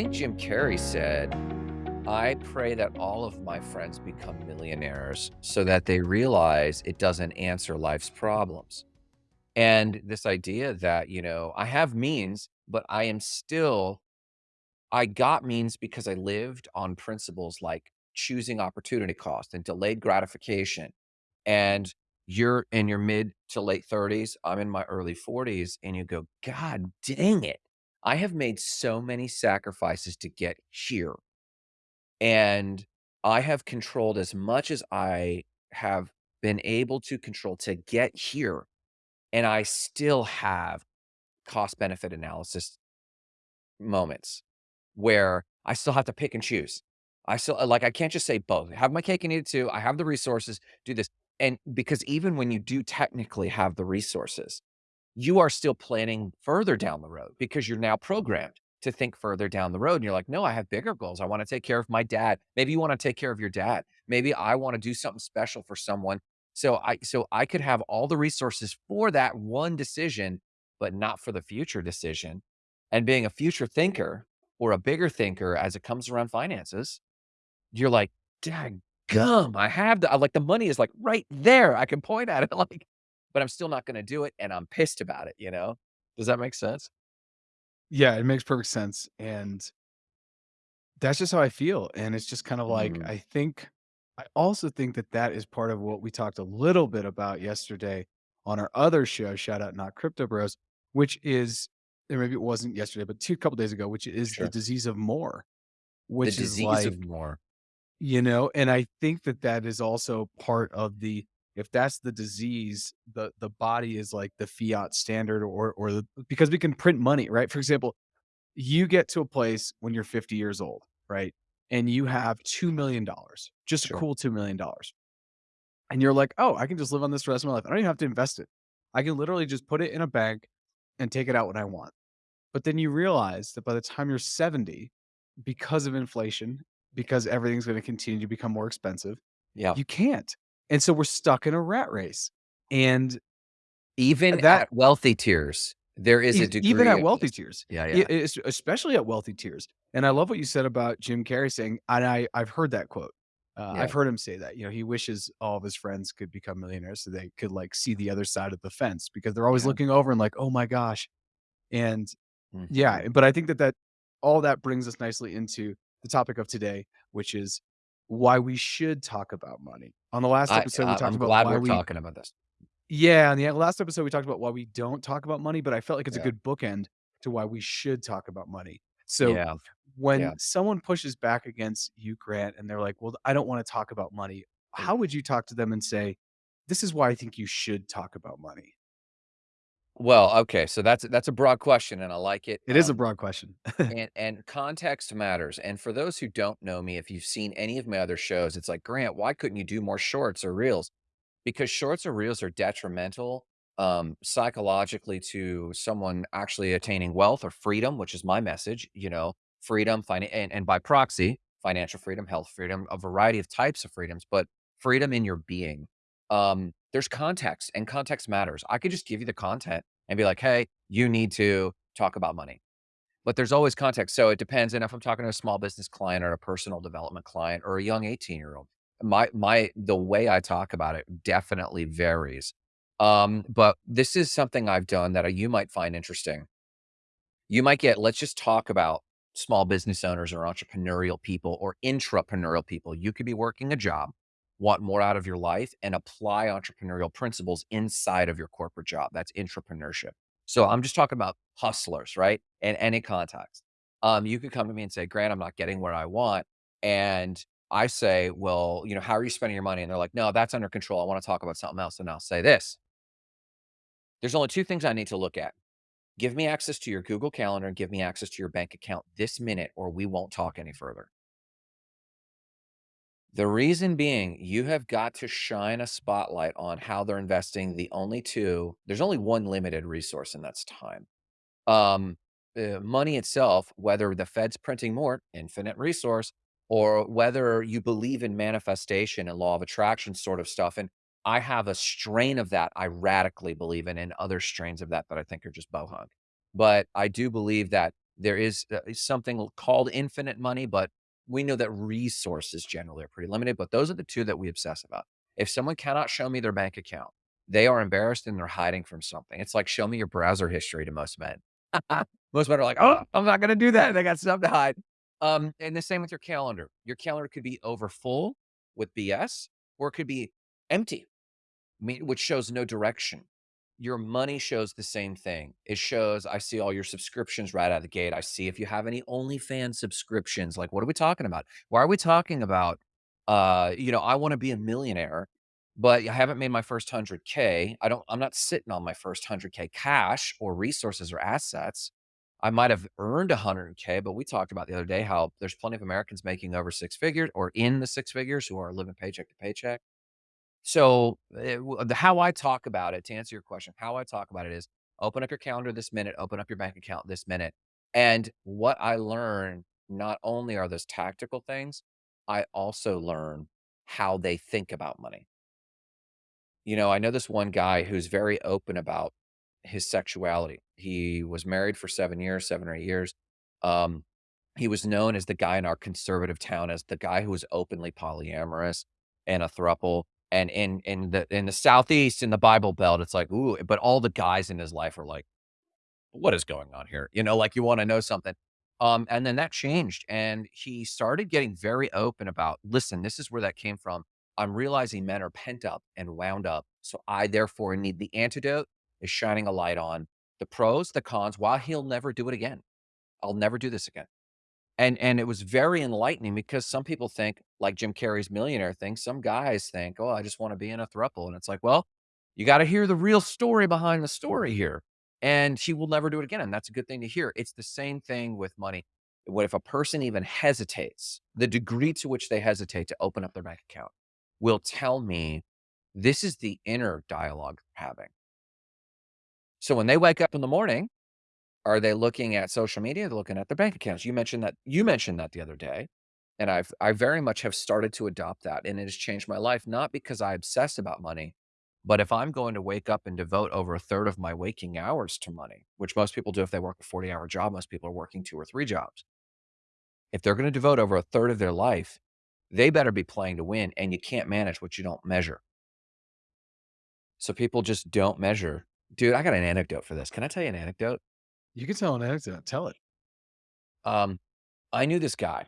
think Jim Carrey said, "I pray that all of my friends become millionaires so that they realize it doesn't answer life's problems." And this idea that, you know, I have means, but I am still I got means because I lived on principles like choosing opportunity cost and delayed gratification. And you're in your mid to late 30s, I'm in my early 40s, and you go, "God dang it. I have made so many sacrifices to get here." And I have controlled as much as I have been able to control to get here, and I still have cost benefit analysis moments where I still have to pick and choose. I still uh, like, I can't just say both. Have my cake and eat it too. I have the resources, do this. And because even when you do technically have the resources, you are still planning further down the road because you're now programmed to think further down the road. And you're like, no, I have bigger goals. I want to take care of my dad. Maybe you want to take care of your dad. Maybe I want to do something special for someone. So I so I could have all the resources for that one decision, but not for the future decision. And being a future thinker or a bigger thinker as it comes around finances, you're like, "Dang gum, I have the" like, the money is, like, right there. I can point at it, like, but I'm still not gonna do it, and I'm pissed about it, you know? Does that make sense? Yeah, it makes perfect sense, and that's just how I feel, and it's just kind of like, Mhm. I think I also think that that is part of what we talked a little bit about yesterday on our other show, shout out Not Crypto Bros, which is or maybe it wasn't yesterday, but 2 couple days ago, which is the disease of more, The which is disease like of more. you know, and I think that that is also part of the if that's the disease, the the body is like the fiat standard or or the because we can print money, right? For example, you get to a place when you're 50 years old, right? And you have $2,000,000, just a cool $2,000,000. And you're like, "Oh, I can just live on this for the rest of my life. I don't even have to invest it. I can literally just put it in a bank and take it out when I want." But then you realize that by the time you're 70, because of inflation, because everything's gonna continue to become more expensive, Yeah. you can't. And so we're stuck in a rat race. And Even that at wealthy tiers, there is a E even at wealthy tiers, Yeah, yeah. es especially at wealthy tiers, and I love what you said about Jim Carrey saying and I I've heard that quote. Uh, Yeah. I've heard him say that, you know, he wishes all of his friends could become millionaires so they could, like, see the other side of the fence because they're always Yeah. looking over and like, "Oh my gosh." And Mhm. yeah, but I think that that all that brings us nicely into the topic of today, which is why we should talk about money. On the last I episode, we uh, talked I'm about glad why we're we talking about this. yeah, on the last episode, we talked about why we don't talk about money, but I felt like it's a good bookend to why we should talk about money. So, Yeah. when Yeah. someone pushes back against you, Grant, and they're like, "Well, I don't wanna talk about money," mm. how would you talk to them and say, "This is why I think you should talk about money?" Well, okay, so that's that's a broad question, and I like it, It is a um, broad question. and and context matters, and for those who don't know me, if you've seen any of my other shows, it's like, "Grant, why couldn't you do more shorts or reels?" Because shorts or reels are detrimental, um, psychologically to someone actually attaining wealth or freedom, which is my message, you know, freedom, and and by proxy, financial freedom, health freedom, a variety of types of freedoms, but freedom in your being. Um, there's context, and context matters. I could just give you the content and be like, "Hey, you need to talk about money." But there's always context, so it depends, and if I'm talking to a small business client or a personal development client or a young eighteen-year-old, my my the way I talk about it definitely varies. Um, but this is something I've done that, you might find interesting. You might get let's just talk about small business owners or entrepreneurial people or intrapreneurial people. You could be working a job, want more out of your life, and apply entrepreneurial principles inside of your corporate job. That's entrepreneurship. So I'm just talking about hustlers, right? In any context. Um, you could come to me and say, "Grant, I'm not getting where I want." And I say, "Well, you know, how are you spending your money?" And they're like, "No, that's under control. I wanna talk about something else." And I'll say this there's only 2 things I need to look at. Give me access to your Google Calendar and give me access to your bank account this minute, or we won't talk any further. The reason being, you have got to shine a spotlight on how they're investing the only 2 there's only 1 limited resource, and that's time. Um, uh, money itself, whether the Fed's printing more, infinite resource, or whether you believe in manifestation and law of attraction sort of stuff, and I have a strain of that I radically believe in, and other strains of that that I think are just bohunk. But I do believe that There is, uh, something called infinite money, but we know that resources generally are pretty limited, but those are the 2 that we obsess about. If someone cannot show me their bank account, they are embarrassed and they're hiding from something. It's like, "Show me your browser history" to most men. Most men are like, "Oh, I'm not gonna do that. They got stuff to hide." Um, and the same with your calendar. Your calendar could be overfull with BS, or it could be empty, which shows no direction. Your money shows the same thing. It shows I see all your subscriptions right out of the gate. I see if you have any OnlyFans subscriptions. Like, what are we talking about? Why are we talking about, uh, you know, I wanna be a millionaire, but I haven't made my first 100K. I don't I'm not sitting on my first 100K cash or resources or assets. I might have earned 100K, but we talked about the other day how there's plenty of Americans making over 6 figures or in the 6 figures who are living paycheck to paycheck. So, eh, w the how I talk about it, to answer your question, how I talk about it is open up your calendar this minute, open up your bank account this minute. And what I learn, not only are those tactical things, I also learn how they think about money. You know, I know this one guy who's very open about his sexuality. He was married for 7 years, 7 or 8 years. Um, he was known as the guy in our conservative town as the guy who was openly polyamorous and a throuple. And in in the in the Southeast, in the Bible Belt, it's like, "Ooh," but all the guys in his life are like, "What is going on here?" You know, like, you wanna know something. Um, and then that changed, and he started getting very open about, "Listen, this is where that came from. I'm realizing men are pent up and wound up, so I therefore need the antidote is shining a light on the pros, the cons, why he'll never do it again. I'll never do this again." And and it was very enlightening because some people think, like Jim Carrey's millionaire thing, some guys think, "Oh, I just wanna be in a throuple," and it's like, well, you gotta hear the real story behind the story here, and he will never do it again, and that's a good thing to hear. It's the same thing with money. What if a person even hesitates, the degree to which they hesitate to open up their bank account will tell me this is the inner dialogue they're having. So when they wake up in the morning, are they looking at social media? They're looking at their bank accounts. You mentioned that you mentioned that the other day, and I've I very much have started to adopt that, and it has changed my life, not because I obsess about money, but if I'm going to wake up and devote over a third of my waking hours to money, which most people do if they work a forty-hour job, most people are working 2 or 3 jobs. If they're gonna devote over a third of their life, they better be playing to win, and you can't manage what you don't measure. So people just don't measure. Dude, I got an anecdote for this. Can I tell you an anecdote? You can tell an anecdote. Tell it. Um, I knew this guy,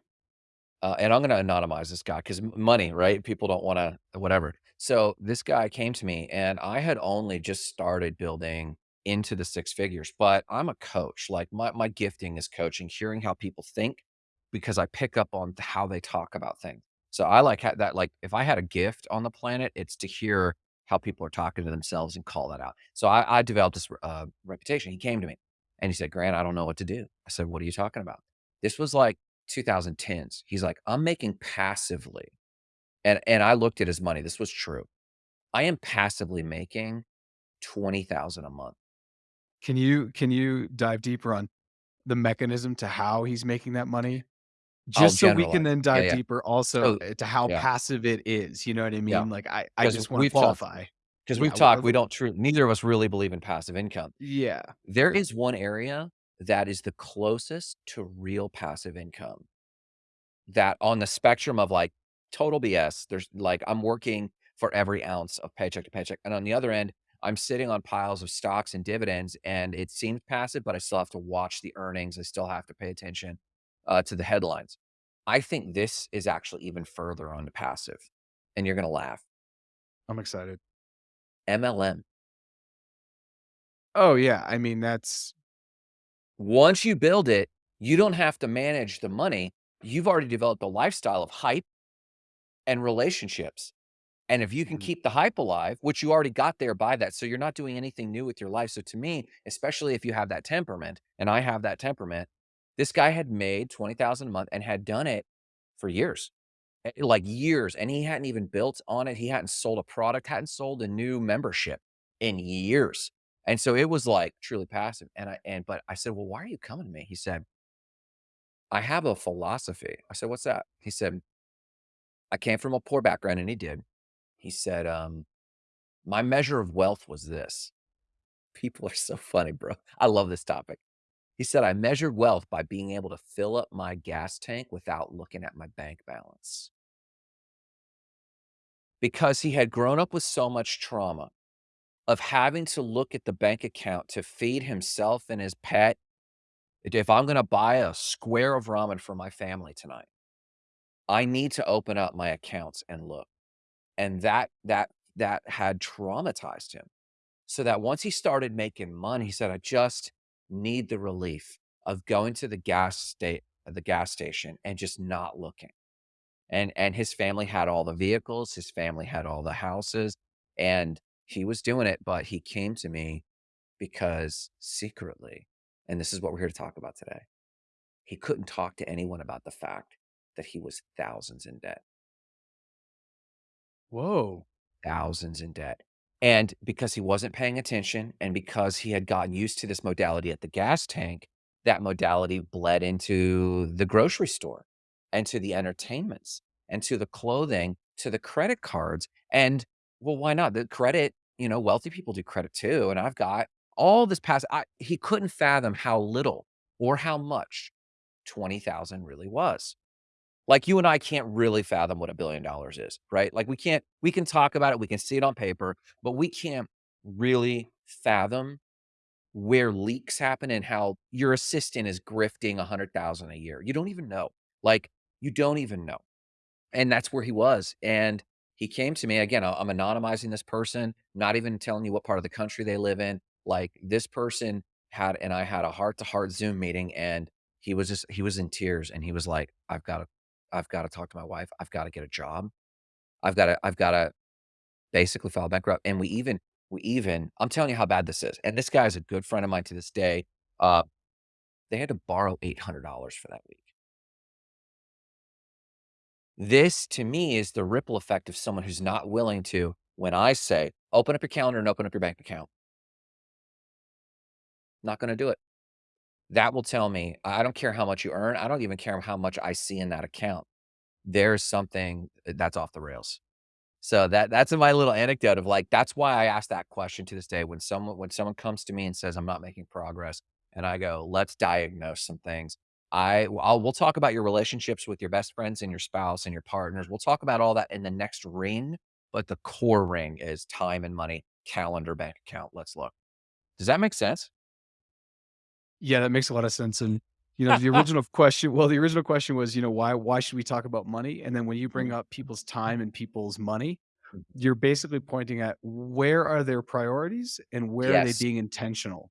uh, and I'm gonna anonymize this guy because money, right? People don't wanna whatever. So, this guy came to me, and I had only just started building into the 6 figures, but I'm a coach. Like, my my gifting is coaching, hearing how people think because I pick up on how they talk about things. So, I like ha that like, if I had a gift on the planet, it's to hear how people are talking to themselves and call that out. So, I I developed this, uh, reputation. He came to me, and he said, "Grant, I don't know what to do." I said, "What are you talking about?" This was, like, 2010s. He's like, "I'm making passively" and and I looked at his money. This was true. I am passively making 20,000 a month. Can you can you dive deeper on the mechanism to how he's making that money? I'll Just so we can then dive yeah. deeper also, So eh, to how yeah. passive it is, you know what I Yeah. mean? Like, I I just wanna we've talked qualify. 'cause Yeah, we've talked, we don't true neither of us really believe in passive income. Yeah. There is one area that is the closest to real passive income that on the spectrum of, like, total BS, there's like, I'm working for every ounce of paycheck to paycheck, and on the other end, I'm sitting on piles of stocks and dividends, and it seems passive, but I still have to watch the earnings. I still have to pay attention, uh, to the headlines. I think this is actually even further on the passive, and you're gonna laugh. I'm excited. MLM. Oh, yeah. I mean, that's Once you build it, you don't have to manage the money. You've already developed a lifestyle of hype and relationships, and if you can Mhm. keep the hype alive, which you already got there by that, so you're not doing anything new with your life. So to me, especially if you have that temperament, and I have that temperament, this guy had made 20,000 a month and had done it for years, like, years, and he hadn't even built on it. He hadn't sold a product, hadn't sold a new membership in years, and so it was, like, truly passive, and I and but I said, "Well, why are you coming to me?" He said "I have a philosophy." I said, "What's that?" He said "I came from a poor background," and he did. He said, um, "My measure of wealth was this." People are so funny, bro. I love this topic. He said, "I measured wealth by being able to fill up my gas tank without looking at my bank balance." Because he had grown up with so much trauma of having to look at the bank account to feed himself and his pet. If I'm gonna buy a square of ramen for my family tonight I need to open up my accounts and look. And that that that had traumatized him. So that once he started making money, he said, "I just need the relief of going to the gas sta the gas station and just not looking." And and his family had all the vehicles, his family had all the houses, and he was doing it, but he came to me because secretly, and this is what we're here to talk about today, he couldn't talk to anyone about the fact that he was thousands in debt. Whoa. Thousands in debt. And because he wasn't paying attention and because he had gotten used to this modality at the gas tank, that modality bled into the grocery store, and to the entertainments, and to the clothing, to the credit cards, and well, why not? The credit, you know, wealthy people do credit too, and I've got all this past I he couldn't fathom how little or how much 20,000 really was. Like, you and I can't really fathom what a $1,000,000,000 is, right? Like, we can't we can talk about it, we can see it on paper, but we can't really fathom where leaks happen and how your assistant is grifting a 100,000 a year. You don't even know. Like, you don't even know. And that's where he was, and he came to me again, I'm anonymizing this person, not even telling you what part of the country they live in. Like, this person had and I had a heart-to-heart Zoom meeting, and he was just he was in tears, and he was like, "I've gotta I've gotta talk to my wife. I've gotta get a job. I've gotta I've gotta basically file bankrupt." And we even we even I'm telling you how bad this is, and this guy is a good friend of mine to this day. Uh, they had to borrow $800 for that week. This, to me, is the ripple effect of someone who's not willing to when I say, "Open up your calendar and open up your bank account." Not gonna do it. That will tell me I don't care how much you earn, I don't even care how much I see in that account. There's something, uh, that's off the rails. So that that's my little anecdote of, like, that's why I ask that question to this day when someone when someone comes to me and says, "I'm not making progress," and I go, "Let's diagnose some things." I I'll we'll talk about your relationships with your best friends and your spouse and your partners. We'll talk about all that in the next ring, but the core ring is time and money, calendar, bank account, let's look. Does that make sense? Yeah, that makes a lot of sense, and, you know, the original question well, the original question was, you know, why why should we talk about money? And then when you bring up people's time and people's money, Mhm. you're basically pointing at where are their priorities and where are they being intentional?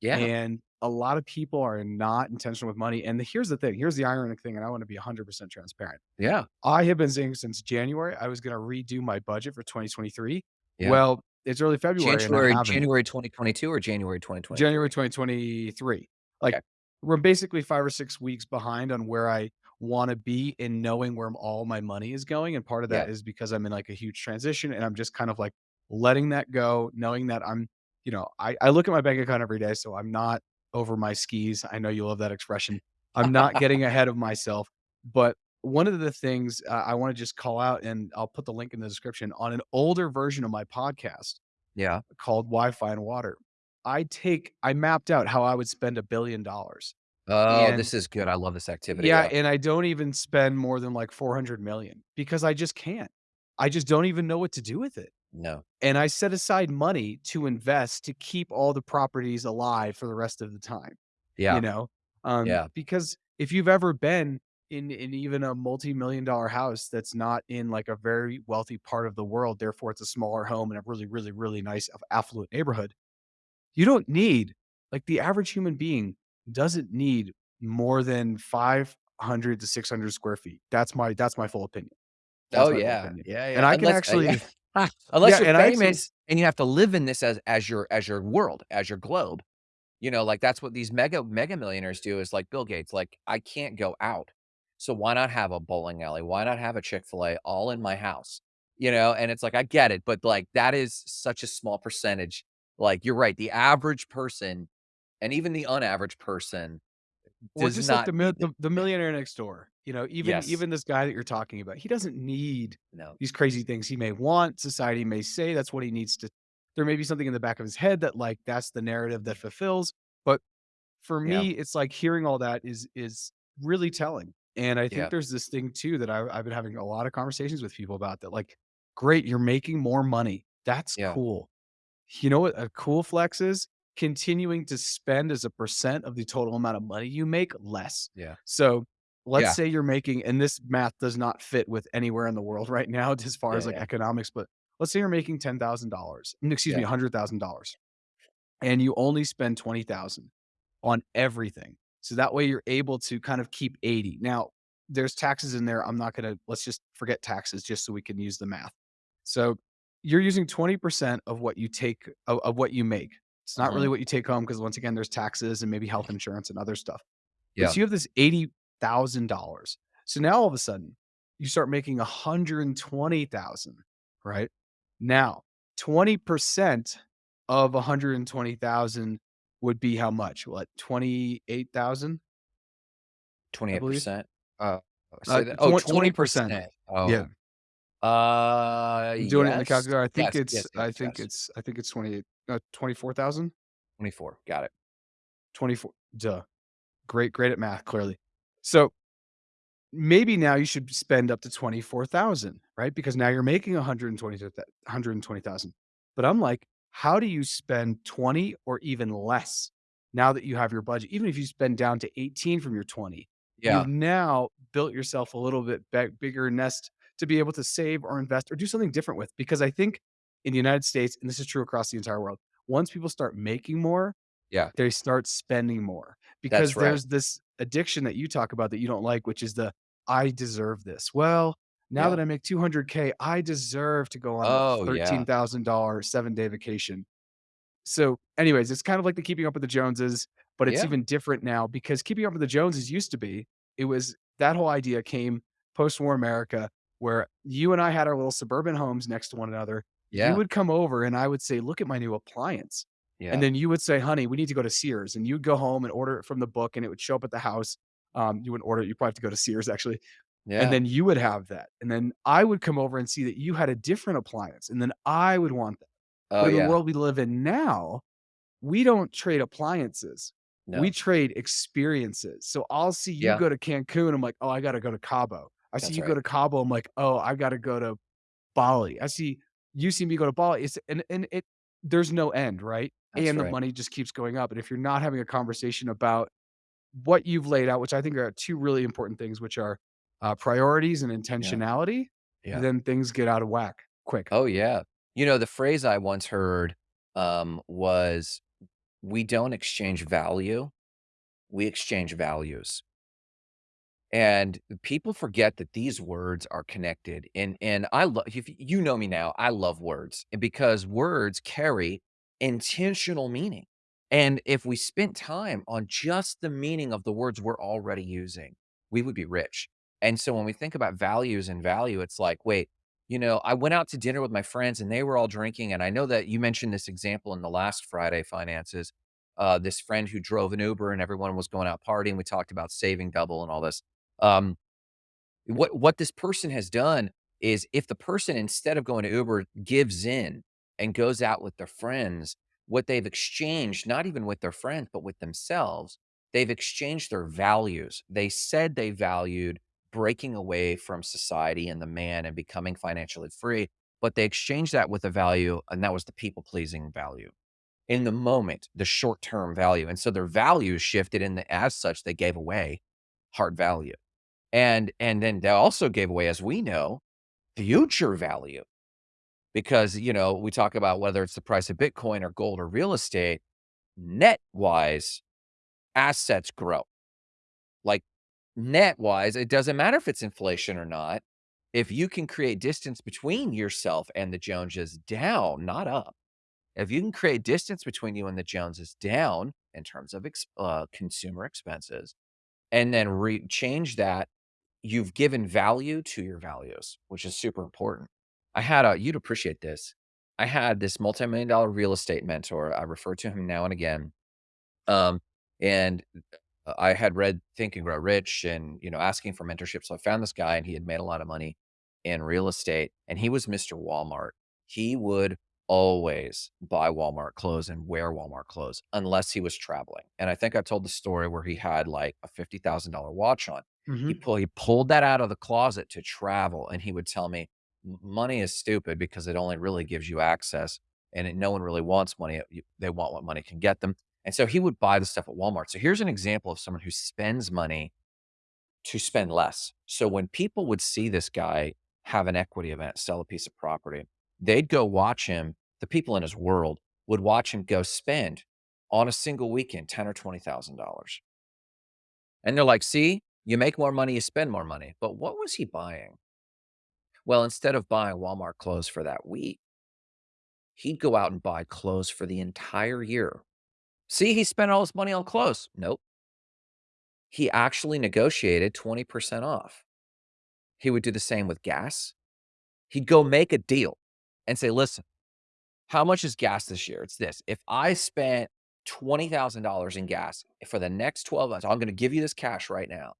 Yeah. And a lot of people are not intentional with money, and here's the thing, here's the ironic thing, and I wanna be 100% transparent. Yeah. I have been saying since January I was gonna redo my budget for 2023. Yeah. Well, it's early February January. January 2022 or January 2020? January 2023? 2023. Like, Okay. we're basically 5 or 6 weeks behind on where I wanna be in knowing where all my money is going, and part of Yeah. that is because I'm in, like, a huge transition, and I'm just kind of, like, letting that go, knowing that I'm you know, I I look at my bank account every day, so I'm not over my skis. I know you love that expression. I'm not getting ahead of myself, but one of the things, uh, I wanna just call out, and I'll put the link in the description, on an older version of my podcast Yeah. called Wi-Fi and Water, I take I mapped out how I would spend a $1,000,000,000 Oh, and this is good, I love this activity, yeah, yeah. and I don't even spend more than, like, 400,000,000 because I just can't. I just don't even know what to do with it. No. And I set aside money to invest to keep all the properties alive for the rest of the time, Yeah. you know? Um, Yeah. because if you've ever been in in even a multi-million dollar house that's not in, like, a very wealthy part of the world, therefore it's a smaller home in a really, really, really nice affluent neighborhood, you don't need like, the average human being doesn't need more than 500 to 600 square feet. That's my that's my full opinion. Oh, That's full yeah. opinion. Yeah, And yeah, I can unless uh, yeah. actually Unless yeah, you're and I actually famous and you have to live in this as as your as your world, as your globe. You know, like, that's what these mega mega millionaires do is like Bill Gates, like, "I can't go out, so why not have a bowling alley? Why not have a Chick-fil-A all in my house?" You know, and it's like, I get it, but, like, that is such a small percentage. Like, you're right, the average person, and even the unaverage person Or does just like the mil the the millionaire next door, you know, even Yes. even this guy that you're talking about, he doesn't need No. these crazy things he may want, society may say that's what he needs to there may be something in the back of his head that, like, that's the narrative that fulfills, but for Yeah. me, it's like hearing all that is is really telling. And I think Yeah. there's this thing too that I I've been having a lot of conversations with people about that, like, "Great, you're making more money. That's Yeah. cool." You know what a cool flex is? Continuing to spend as a percent of the total amount of money you make less. Yeah. So, let's Yeah. say you're making and this math does not fit with anywhere in the world right now as far as, like, economics, but let's say you're making $10,000 mm, excuse me, Yeah. $100,000 and you only spend 20,000 on everything. So that way you're able to kind of keep 80. Now, there's taxes in there. I'm not gonna let's just forget taxes just so we can use the math. So, you're using 20% of what you take of of what you make. It's not really Mhm. what you take home because once again, there's taxes and maybe health insurance and other stuff. But Yeah. so you have this $80,000. So now all of a sudden, you start making 120,000, right? Now, 20% of 120,000 would be how much? What, 28,000? twenty I eight believe. percent? Uh, Uh, oh, twen twenty 20%. percent. Yeah. Oh. Uh, I'm doing it in the calculator. I think Yes, it's yes, I think yes. it's I think it's 28 uh, 24,000? 24, got it. 24 duh. Great great at math, clearly. So maybe now you should spend up to 24,000, right? Because now you're making 120 to that 120,000. But I'm like, how do you spend 20 or even less now that you have your budget? Even if you spend down to 18 from your 20, Yeah. you've now built yourself a little bit bigger nest to be able to save or invest or do something different with. Because I think in the United States, and this is true across the entire world, once people start making more, Yeah. they start spending more. Because right. there's this addiction that you talk about that you don't like, which is the, "I deserve this." Well, now that I make 200K, I deserve to go on a Oh, yeah. $13,000 seven-day vacation. So, anyways, it's kind of like the Keeping Up with the Joneses, but it's Yeah. even different now because Keeping Up with the Joneses used to be it was that whole idea came post-war America where you and I had our little suburban homes next to one another. Yeah. You would come over and I would say, "Look at my new appliance." Yeah. And then you would say, "Honey, we need to go to Sears." And you'd go home and order it from the book, and it would show up at the house. Um, you wouldn't order it, you probably have to go to Sears, actually. And then you would have that. And then I would come over and see that you had a different appliance, and then I would want that. Oh, But in the world we live in now, we don't trade appliances. We trade experiences. So I'll see you Yeah. go to Cancun, I'm like, "Oh, I gotta go to Cabo." I see That's you go to Cabo, I'm like, "Oh, I gotta go to Bali." I see you see me go to Bali, it's and and it there's no end, right? That's And the money just keeps going up. And if you're not having a conversation about what you've laid out, which I think are 2 really important things, which are, uh, priorities and intentionality, Yeah. then things get out of whack quick. Oh, yeah. You know, the phrase I once heard, um, was, "We don't exchange value, we exchange values." And people forget that these words are connected, and and I love, if you know me now, I love words, and because words carry intentional meaning. And if we spent time on just the meaning of the words we're already using, we would be rich. And so when we think about values and value, it's like, wait, you know, I went out to dinner with my friends and they were all drinking, and I know that you mentioned this example in the last Friday Finances, uh, this friend who drove an Uber and everyone was going out partying, we talked about saving double and all this. Um, what what this person has done is if the person, instead of going to Uber, gives in and goes out with their friends, what they've exchanged, not even with their friends, but with themselves, they've exchanged their values. They said they valued breaking away from society and the man and becoming financially free, but they exchanged that with a value, and that was the people-pleasing value. In the moment, the short-term value, and so their value shifted, and as such, they gave away hard value. And and then they also gave away, as we know, future value. Because, you know, we talk about whether it's the price of Bitcoin or gold or real estate, net-wise, assets grow. Like, net-wise, it doesn't matter if it's inflation or not. If you can create distance between yourself and the Joneses down, not up. If you can create distance between you and the Joneses down in terms of ex uh, consumer expenses, and then re change that, you've given value to your values, which is super important. I had a you'd appreciate this. I had this multimillion dollar real estate mentor, I refer to him now and again. Um, and, I had read Think and Grow Rich and, you know, asking for mentorship, so I found this guy, and he had made a lot of money in real estate, and he was Mr. Walmart. He would always buy Walmart clothes and wear Walmart clothes unless he was traveling, and I think I told the story where he had, like, a $50,000 watch on. He Mhm. pull he pulled that out of the closet to travel, and he would tell me, money is stupid because it only really gives you access, and it no one really wants money, they want what money can get them," and so he would buy the stuff at Walmart. So here's an example of someone who spends money to spend less. So when people would see this guy have an equity event, sell a piece of property, they'd go watch him. The people in his world would watch him go spend on a single weekend ten or $20,000. And they're like, "See, you make more money, you spend more money." But what was he buying? Well, instead of buying Walmart clothes for that week, he'd go out and buy clothes for the entire year. See, he spent all his money on clothes. Nope. He actually negotiated 20% off. He would do the same with gas. He'd go make a deal and say, "Listen, how much is gas this year? It's this. If I spent $20,000 in gas for the next 12 months, I'm gonna give you this cash right now,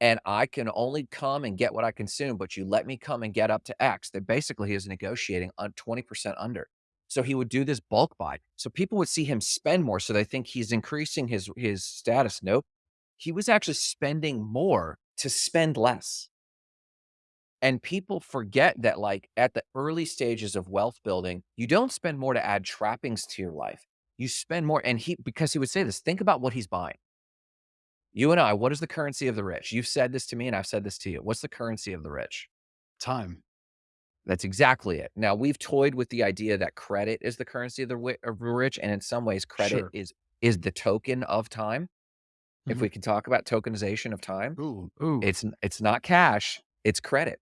and I can only come and get what I consume, but you let me come and get up to X." That basically he is negotiating on 20% under. So he would do this bulk buy. So people would see him spend more, so they think he's increasing his his status. Nope. He was actually spending more to spend less. And people forget that, like, at the early stages of wealth building, you don't spend more to add trappings to your life. You spend more and he because he would say this, think about what he's buying. You and I, what is the currency of the rich? You've said this to me and I've said this to you. What's the currency of the rich? Time. That's exactly it. Now, we've toyed with the idea that credit is the currency of the of the rich, and in some ways, credit Sure. is is the token of time. If Mhm. we can talk about tokenization of time, Ooh, ooh. it's it's not cash, it's credit.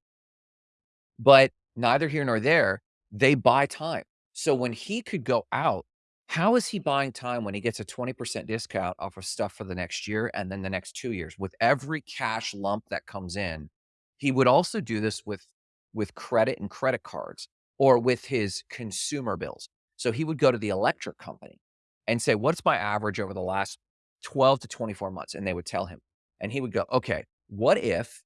But neither here nor there, they buy time. So when he could go out, how is he buying time when he gets a 20% discount off of stuff for the next year and then the next 2 years? With every cash lump that comes in, he would also do this with with credit and credit cards or with his consumer bills. So he would go to the electric company and say, "What's my average over the last 12 to 24 months?" And they would tell him. And he would go, "Okay, what if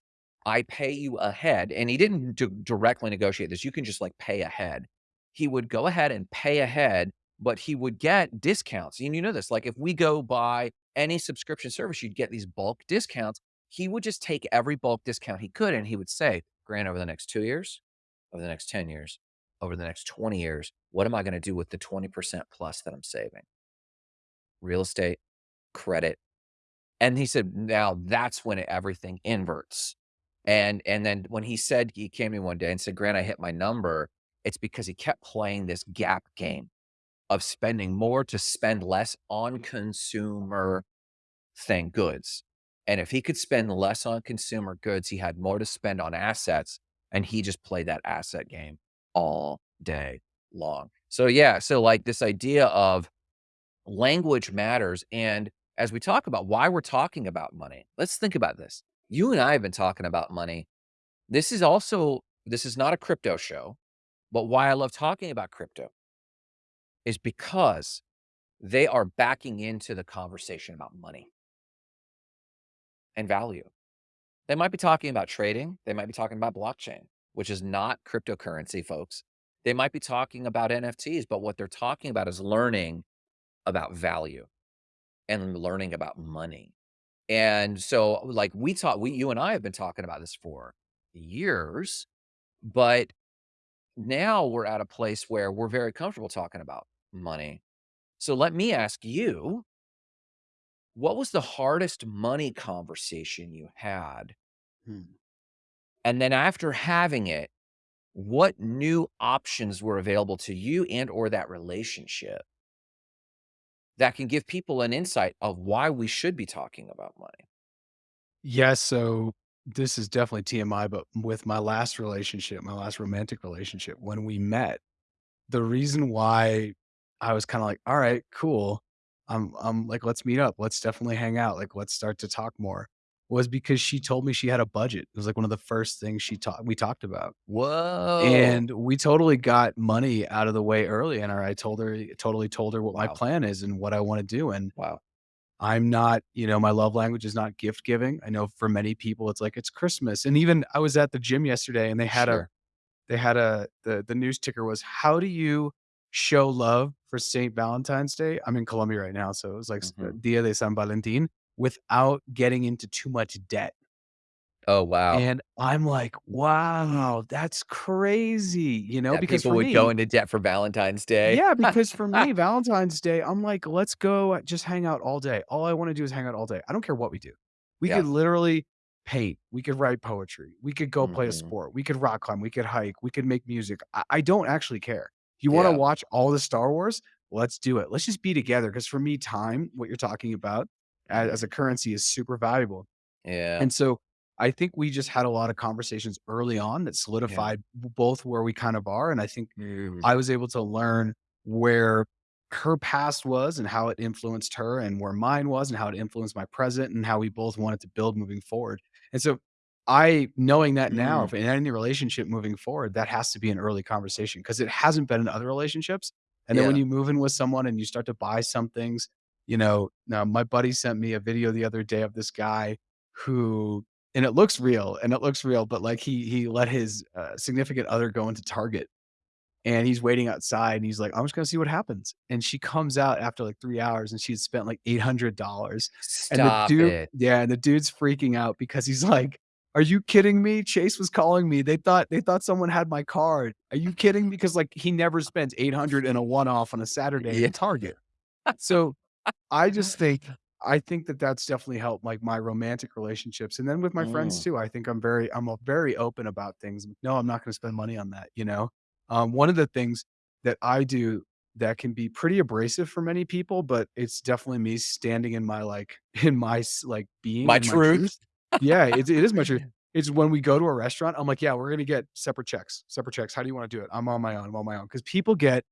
I pay you ahead, and he didn't d directly negotiate this, you can just, like, pay ahead. He would go ahead and pay ahead, but he would get discounts, and you know this, like, if we go buy any subscription service, you'd get these bulk discounts. He would just take every bulk discount he could, and he would say, "Grant, over the next 2 years, over the next 10 years, over the next 20 years, what am I gonna do with the 20% plus that I'm saving? Real estate, credit, and he said, "Now that's when everything inverts." And and then when he said he came to me one day and said, "Grant, I hit my number," it's because he kept playing this gap game of spending more to spend less on consumer thing goods. And if he could spend less on consumer goods, he had more to spend on assets, and he just played that asset game all day long. So, yeah, so, like, this idea of language matters, and as we talk about why we're talking about money, let's think about this. You and I have been talking about money. This is also this is not a crypto show, but why I love talking about crypto is because they are backing into the conversation about money and value. They might be talking about trading, they might be talking about blockchain, which is not cryptocurrency, folks. They might be talking about NFTs, but what they're talking about is learning about value and learning about money. And so, like, we talk we you and I have been talking about this for years, but now we're at a place where we're very comfortable talking about money. So let me ask you, what was the hardest money conversation you had? Hmm. And then after having it, what new options were available to you and or that relationship that can give people an insight of why we should be talking about money? Yes, so this is definitely TMI, but with my last relationship, my last romantic relationship, when we met, the reason why I was kinda like, "All right, cool. I'm I'm like, let's meet up. Let's definitely hang out. Like, let's start to talk more," was because she told me she had a budget. It was like one of the first things she talked we talked about. Whoa. And we totally got money out of the way early, and I told her totally told her what my Wow. plan is and what I wanna do, and Wow. I'm not you know, my love language is not gift giving. I know for many people, it's like, it's Christmas, and even I was at the gym yesterday, and they had a Sure. they had a the the news ticker was, "How do you show love for Saint Valentine's Day I'm in Colombia right now, so it was like uh, Mhm. Dia de San Valentin without getting into too much debt. Oh, wow. And I'm like, "Wow, that's crazy," you know, That because people would go into debt for Valentine's Day. Yeah, because for me, Valentine's Day, I'm like, "Let's go just hang out all day. All I wanna do is hang out all day." I don't care what we do. We could literally paint, we could write poetry, we could go play a Mhm. sport, we could rock climb, we could hike, we could make music. I I don't actually care. You wanna Yeah. watch all the Star Wars? Let's do it. Let's just be together. Because for me, time, what you're talking about, as Mhm. a currency is super valuable. Yeah. And so, I think we just had a lot of conversations early on that solidified b both where we kind of are, and I think Mm. I was able to learn where her past was and how it influenced her, and where mine was and how it influenced my present, and how we both wanted to build moving forward. And so, I knowing that now, Mm. in any relationship moving forward, that has to be an early conversation because it hasn't been in other relationships. And then when you move in with someone and you start to buy some things, you know now my buddy sent me a video the other day of this guy who and it looks real, and it looks real, but, like, he he let his, uh, significant other go into Target, and he's waiting outside, and he's like, "I'm just gonna see what happens." And she comes out after, like, 3 hours, and she had spent, like, $800. And the dude it. Yeah, and the dude's freaking out because he's like, "Are you kidding me? Chase was calling me. They thought they thought someone had my card. Are you kidding me?" 'Cause, like, he never spends 800 in a one-off on a Saturday Yeah. in Target. So, I just think I think that that's definitely helped, like, my romantic relationships, and then with my friends Mm. too, I think I'm very I'm, very open about things. "No, I'm not gonna spend money on that," you know? Um, one of the things that I do that can be pretty abrasive for many people, but it's definitely me standing in my, like in my like, being My and my truth. Yeah, it it is much. It's when we go to a restaurant, I'm like, "Yeah, we're gonna get separate checks separate checks. How do you wanna do it? I'm on my own I'm on my own. Cause people get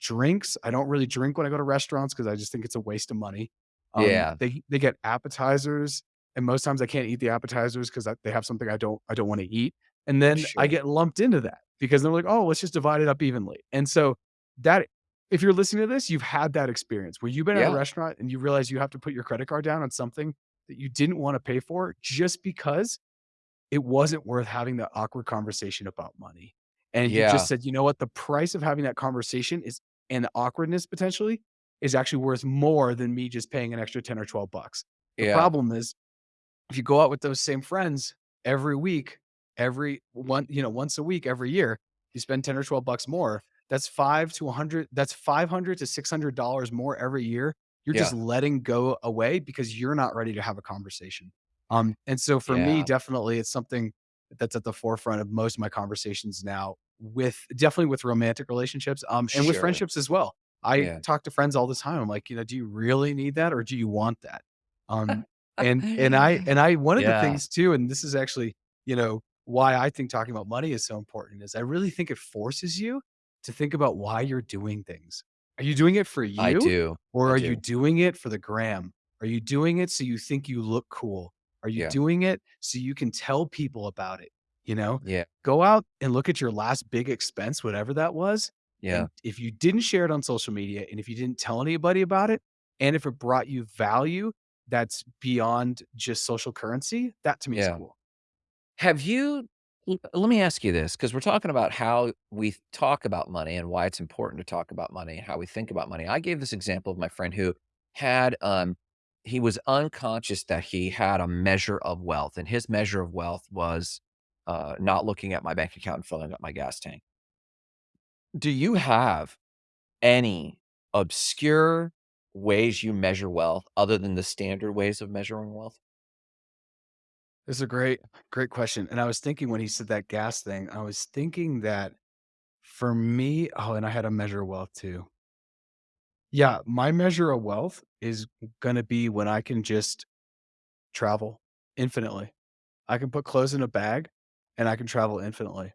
drinks. I don't really drink when I go to restaurants because I just think it's a waste of money. Um, Yeah. they they get appetizers, and most times I can't eat the appetizers 'cause I they have something I don't I don't wanna eat. And then I get lumped into that because they're like, "Oh, let's just divide it up evenly." And so, that if you're listening to this, you've had that experience where you've been at a restaurant and you realize you have to put your credit card down on something that you didn't wanna pay for just because it wasn't worth having that awkward conversation about money. And you just said, "You know what? The price of having that conversation is and the awkwardness potentially is actually worth more than me just paying an extra 10 or 12 bucks." The Yeah. problem is, if you go out with those same friends every week, every one you know, once a week, every year, you spend 10 or 12 bucks more, that's 5 to a hundred that's 500 to $600 more every year. You're just letting go away because you're not ready to have a conversation. Um, and so for me, definitely, it's something that's at the forefront of most of my conversations now with definitely with romantic relationships, um, and with friendships as well. I Yeah. talk to friends all the time. I'm like, you know, "Do you really need that or do you want that?" Um, and and I and I one of the things too, and this is actually, you know, why I think talking about money is so important, is I really think it forces you to think about why you're doing things. Are you doing it for you? I do. or I are you doing it for the gram? Are you doing it so you think you look cool? Are you Yeah. doing it so you can tell people about it, you know? Yeah. Go out and look at your last big expense, whatever that was, Yeah. and if you didn't share it on social media, and if you didn't tell anybody about it, and if it brought you value that's beyond just social currency, that to me is cool. Have you let me ask you this because we're talking about how we talk about money and why it's important to talk about money, and how we think about money. I gave this example of my friend who had, um he was unconscious that he had a measure of wealth, and his measure of wealth was, uh, not looking at my bank account and filling up my gas tank. Do you have any obscure ways you measure wealth other than the standard ways of measuring wealth? It's a great great question, and I was thinking when he said that gas thing, I was thinking that for me oh, and I had a measure of wealth too. Yeah, my measure of wealth is gonna be when I can just travel infinitely. I can put clothes in a bag, and I can travel infinitely.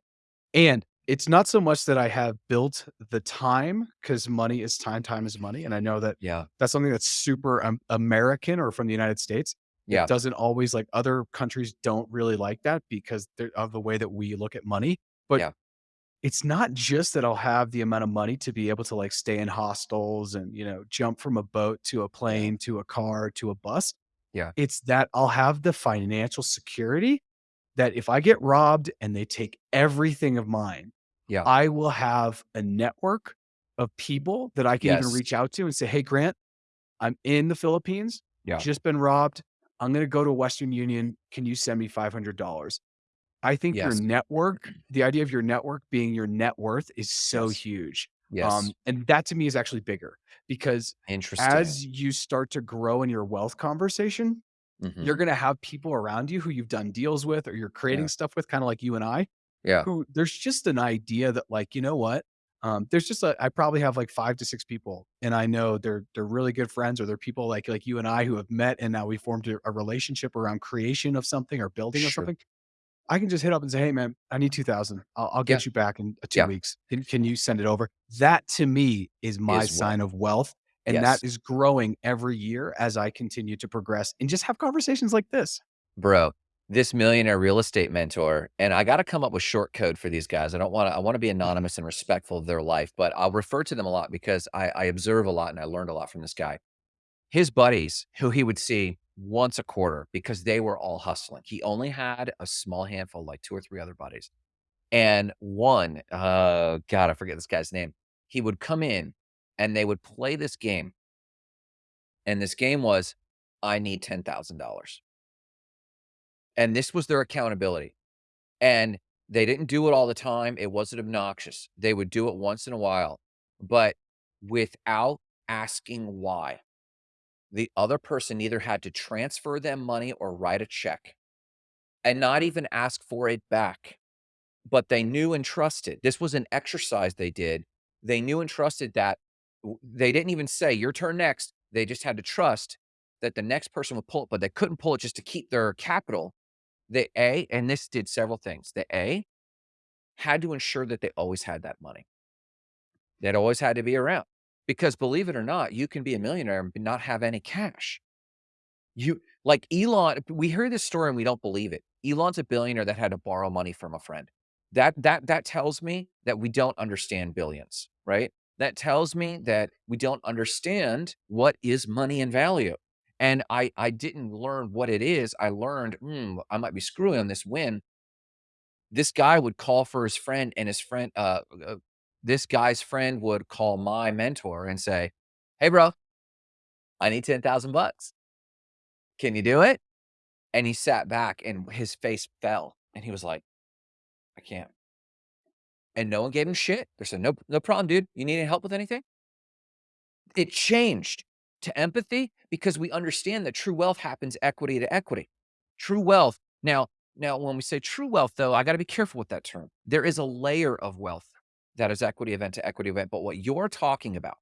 And it's not so much that I have built the time because money is time, time is money, and I know that Yeah. that's something that's super, um, American or from the United States. It doesn't always like, other countries don't really like that because of the way that we look at money. But Yeah. it's not just that I'll have the amount of money to be able to, like, stay in hostels and, you know, jump from a boat to a plane to a car to a bus. Yeah. It's that I'll have the financial security that if I get robbed and they take everything of mine, Yeah. I will have a network of people that I can even reach out to and say, "Hey, Grant, I'm in the Philippines, Yeah. just been robbed. I'm gonna go to Western Union. Can you send me $500?" I think your network the idea of your network being your net worth is so Yes. huge, Yes. um, and that to me is actually bigger because Interesting. as you start to grow in your wealth conversation, you're Mhm. gonna have people around you who you've done deals with or you're creating Yeah. stuff with, kinda like you and I, Yeah. who there's just an idea that, like, you know what? Um, there's just a I probably have, like, 5 to 6 people, and I know they're they're really good friends or they're people like like you and I who have met, and now we formed a a relationship around creation of something or building of something. I can just hit up and say, "Hey, man, I need 2,000. I'll I'll Yeah. get you back in, uh, 2 Yeah. weeks. Can can you send it over?" That to me is my Is sign of wealth, and that Yes. is growing every year as I continue to progress and just have conversations like this. Bro, this millionaire real estate mentor and I gotta come up with short code for these guys. I don't wanna I wanna be anonymous and respectful of their life, but I'll refer to them a lot because I I observe a lot and I learned a lot from this guy. His buddies, who he would see once a quarter because they were all hustling. He only had a small handful, like 2 or 3 other buddies. And one, uh, God, I forget this guy's name. He would come in and they would play this game. And this game was, I need $10,000. And this was their accountability. And they didn't do it all the time. It wasn't obnoxious. They would do it once in a while, but without asking why. The other person either had to transfer them money or write a check and not even ask for it back. But they knew and trusted. This was an exercise they did. They knew and trusted that they didn't even say, "Your turn next." They just had to trust that the next person would pull it, but they couldn't pull it just to keep their capital. They A and this did several things. The A, had to ensure that they always had that money. That always had to be around, because believe it or not, you can be a millionaire and not have any cash. You like Elon we hear this story and we don't believe it. Elon's a billionaire that had to borrow money from a friend. That that that tells me that we don't understand billions, right? That tells me that we don't understand what is money and value. And I I didn't learn what it is. I learned, "Mm, I might be screwing on this win. this guy would call for his friend and his friend, uh uh, this guy's friend would call my mentor and say, "Hey, bro" "I need 10,000 bucks." "Can you do it?" And he sat back and his face fell, and he was like, "I can't." And no one gave him shit. They said, "Nope, no problem, dude. You need any help with anything?" It changed to empathy because we understand that true wealth happens equity to equity. True wealth now now when we say true wealth, though, I gotta be careful with that term. There is a layer of wealth that is equity event to equity event, but what you're talking about,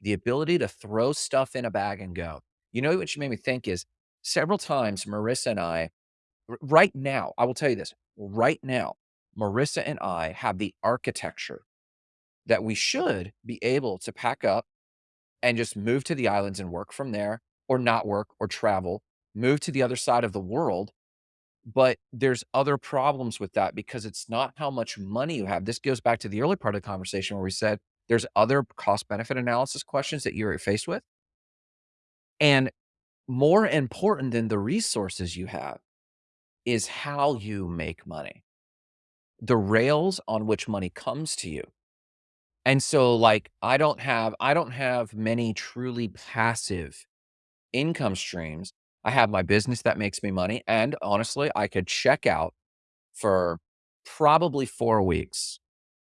the ability to throw stuff in a bag and go. You know what you made me think is several times Marissa and I right now, I will tell you this, right now, Marissa and I have the architecture that we should be able to pack up and just move to the islands and work from there, or not work or travel, move to the other side of the world, but there's other problems with that because it's not how much money you have. This goes back to the early part of the conversation where we said there's other cost benefit analysis questions that you're faced with. And more important than the resources you have is how you make money. The rails on which money comes to you. And so, like, I don't have I don't have many truly passive income streams. I have my business that makes me money, and honestly, I could check out for probably 4 weeks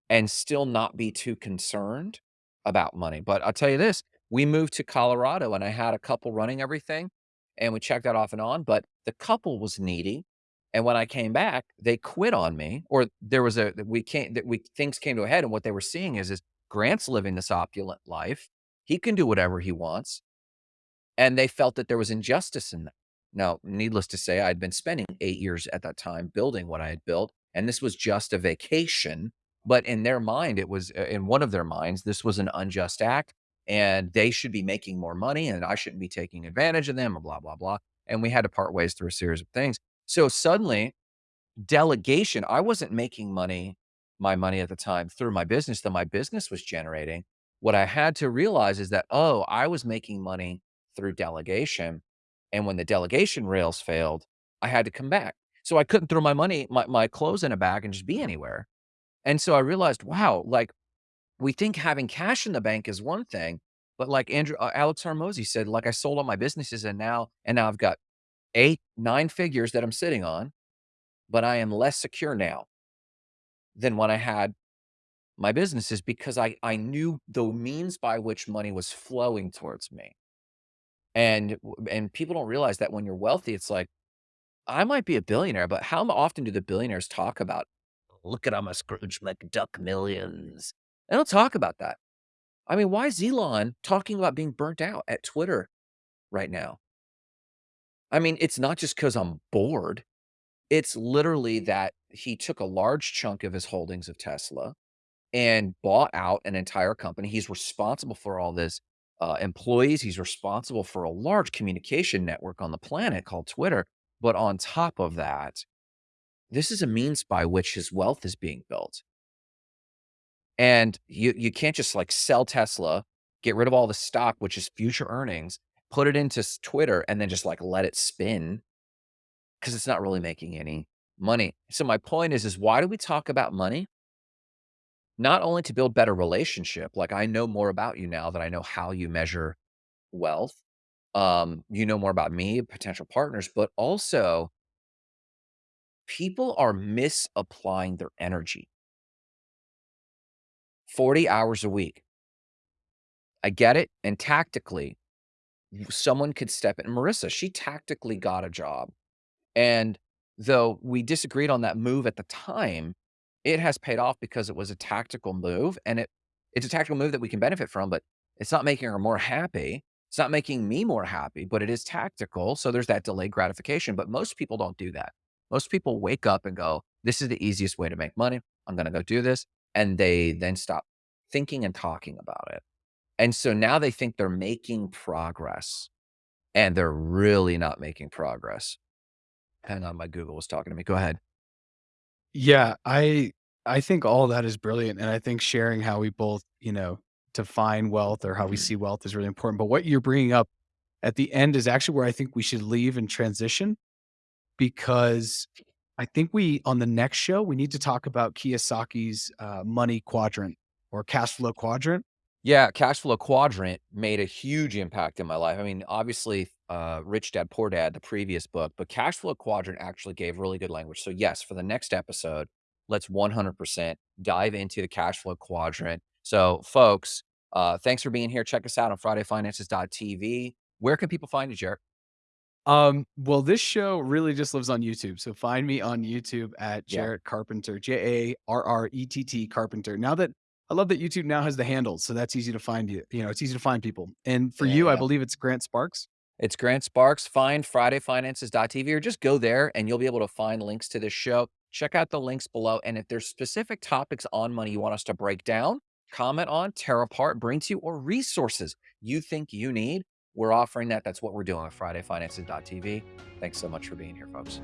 and still not be too concerned about money. But I'll tell you this, we moved to Colorado and I had a couple running everything, and we checked that off and on, but the couple was needy. And when I came back, they quit on me, or there was a we can't that we things came to a head, and what they were seeing is is Grant's living this opulent life. He can do whatever he wants. And they felt that there was injustice in that. Now, needless to say, I'd been spending 8 years at that time building what I had built, and this was just a vacation, but in their mind, it was uh, in one of their minds, this was an unjust act, and they should be making more money, and I shouldn't be taking advantage of them, and blah, blah, blah, and we had to part ways through a series of things. So suddenly, delegation I wasn't making money my money at the time through my business that my business was generating. What I had to realize is that, oh, I was making money through delegation, and when the delegation rails failed, I had to come back. So I couldn't throw my money my my clothes in a bag and just be anywhere. And so I realized, wow, like we think having cash in the bank is one thing, but like Andrew uh, Alex Hormozi said, like, "I sold all my businesses and now and now I've got 8, 9 figures that I'm sitting on, but I am less secure now than when I had my businesses because I I knew the means by which money was flowing towards me." And and people don't realize that when you're wealthy, it's like, I might be a billionaire, but how often do the billionaires talk about, "Look at I'm a Scrooge McDuck millions? They don't talk about that. I mean, why is Elon talking about being burnt out at Twitter right now? I mean, it's not just because I'm bored. It's literally that he took a large chunk of his holdings of Tesla and bought out an entire company. He's responsible for all this, uh, employees. He's responsible for a large communication network on the planet called Twitter. But on top of that, this is a means by which his wealth is being built. And you you can't just, like, sell Tesla, get rid of all the stock, which is future earnings, put it into Twitter, and then just, like, let it spin because it's not really making any money. So my point is is why do we talk about money? Not only to build better relationship, like, I know more about you now that I know how you measure wealth. Um, you know more about me, potential partners, but also people are misapplying their energy. 40 hours a week. I get it, and tactically, someone could step in Marissa, she tactically got a job, and though we disagreed on that move at the time, it has paid off because it was a tactical move, and it it's a tactical move that we can benefit from, but it's not making her more happy. It's not making me more happy, but it is tactical, so there's that delayed gratification, but most people don't do that. Most people wake up and go, "This is the easiest way to make money. I'm gonna go do this," and they then stop thinking and talking about it. And so now they think they're making progress, and they're really not making progress. Hang on, my Google was talking to me. Go ahead. Yeah, I I think all that is brilliant, and I think sharing how we both, you know, define wealth or how we see wealth is really important, but what you're bringing up at the end is actually where I think we should leave and transition, because I think we on the next show, we need to talk about Kiyosaki's, uh, money quadrant or cash flow quadrant. Yeah, cash flow quadrant made a huge impact in my life. I mean, obviously, uh, Rich Dad Poor Dad, the previous book, but cash flow quadrant actually gave really good language. So, yes, for the next episode, let's 100% dive into the cash flow quadrant. So, folks, uh, thanks for being here. Check us out on FridayFinances.tv. Where can people find you, Jarrett? Um, well, this show really just lives on YouTube, so find me on YouTube at Yeah. Jarrett Carpenter, J-A-R-R-E-T-T Carpenter. Now that I love that YouTube now has the handles, so that's easy to find you you know, it's easy to find people. And for Yeah, you, I believe it's Grant Sparks? It's Grant Sparks. Find FridayFinances.tv or just go there and you'll be able to find links to this show. Check out the links below, and if there's specific topics on money you want us to break down, comment on, tear apart, bring to you, or resources you think you need, we're offering that. That's what we're doing with mm. FridayFinances.tv. Thanks so much for being here, folks.